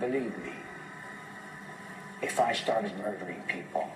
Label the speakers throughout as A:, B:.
A: Believe me, if I started murdering people,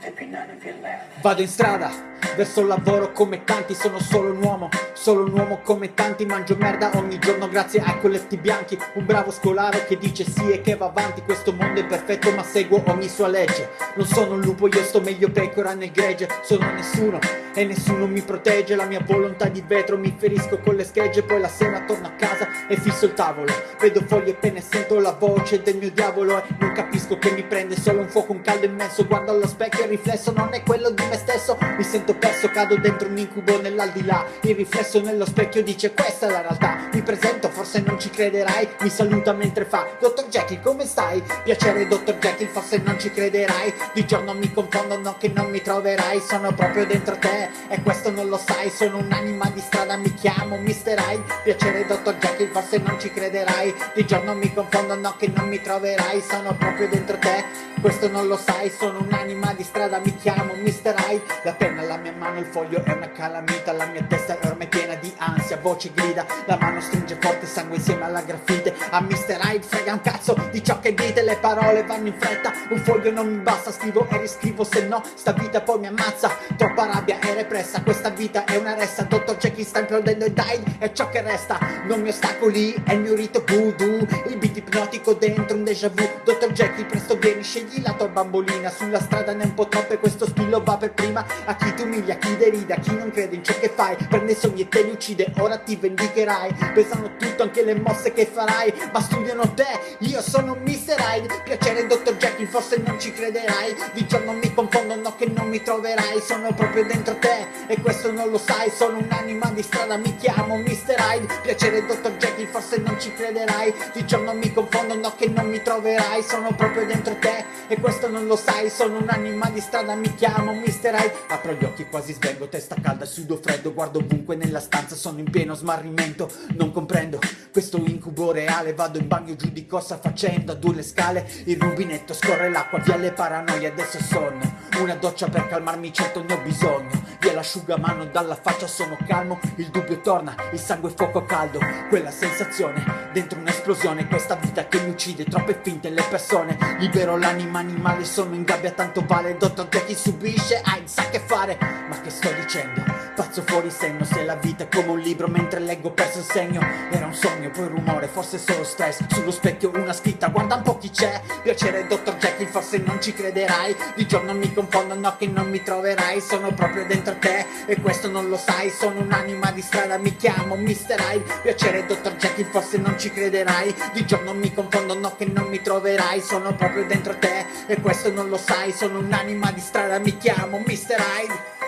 A: there'd be none of you left.
B: Vado in strada, verso il lavoro come tanti Sono solo un uomo, solo un uomo come tanti. Mangio merda ogni giorno grazie ai colletti bianchi. Un bravo scolaro che dice sì e che va avanti. Questo mondo è perfetto ma seguo ogni sua legge. Non sono un lupo, io sto meglio pecora nel gregge. Sono nessuno e nessuno mi protegge. La mia volontà di vetro mi ferisco con le schegge. Poi la sera torno a casa e fisso il tavolo. Vedo foglie e penne, sento la voce del mio diavolo. E non capisco che mi prende solo un fuoco, un caldo immenso. Guardo allo specchio il riflesso non è quello di me stesso. Mi sento perso, cado dentro un incubo nell'aldilà. Il riflesso nello specchio dice questa è la realtà. Mi presento, forse non ci crederai. Mi saluta mentre fa Dottor Jekyll come stai? Piacere Dottor Jekyll, forse non ci crederai. Di giorno mi confondo, no che non mi troverai. Sono proprio dentro te e questo non lo sai. Sono un'anima di strada, mi chiamo Mr. Hyde. Piacere Dottor Jekyll, forse non ci crederai. Di giorno mi confondo, no che non mi troverai. Sono proprio dentro te, questo non lo sai. Sono un'anima di strada, mi chiamo Mr. Hyde. La penna, la mia mano, il foglio è una calamita La mia testa è ormai piena di ansia, voce grida La mano stringe forte sangue insieme alla grafite A Mr. Hyde frega un cazzo di ciò che dite Le parole vanno in fretta, un foglio non mi basta Scrivo e riscrivo, se no sta vita poi mi ammazza Troppa rabbia è repressa, questa vita è una ressa Dottor Jekyll sta implodendo e dai, è ciò che resta Non mi ostacoli, è il mio rito voodoo Il beat ipnotico dentro un déjà vu Dottor Jekyll presto vieni, scegli la tua bambolina Sulla strada ne è un po' troppo e questo spillo va per prima A chi ti umilia, a chi derida, chi non crede in ciò che fai Prende i sogni e te li uccide, ora ti vendicherai Pesano tutto anche le mosse che farai Ma studiano te, io sono Mr. Hyde Piacere Dottor Jekyll, forse non ci crederai Di giorno mi confondo, no che non mi troverai Sono proprio dentro te e questo non lo sai Sono un'anima di strada, mi chiamo Mr. Hyde Piacere Dottor Jekyll, forse non ci crederai Di giorno mi confondo, no che non mi troverai Sono proprio dentro te e questo non lo sai Sono un'anima di strada, mi chiamo Mr. Hyde Apro gli occhi, quasi svengo, testa calda, sudo freddo Guardo ovunque nella stanza, sono in pieno smarrimento Non comprendo questo incubo reale Vado in bagno giù di cosa facendo, a due le scale Il rubinetto scorre l'acqua, via le paranoie, adesso sonno Una doccia per calmarmi, certo ne ho bisogno l'asciugamano dalla faccia sono calmo Il dubbio torna, il sangue è fuoco caldo Quella sensazione dentro un'esplosione Questa vita che mi uccide, troppe finte le persone Libero l'anima animale, sono in gabbia tanto vale Dottor Jekyll subisce, Hyde sa che fare Ma che sto dicendo? Pazzo fuori senno Se la vita è come un libro mentre leggo perso il segno Era un sogno, poi rumore, forse solo stress Sullo specchio una scritta, guarda un po' chi c'è Piacere Dottor Jekyll, forse non ci crederai Di giorno mi confondo, no che non mi troverai Sono proprio dentro te e questo non lo sai Sono un'anima di strada, mi chiamo Mr. Hyde Piacere Dottor Jekyll, forse non ci crederai Di giorno mi confondo, no che non mi troverai Sono proprio dentro te e questo non lo sai Sono un'anima di strada, mi chiamo Mr. Hyde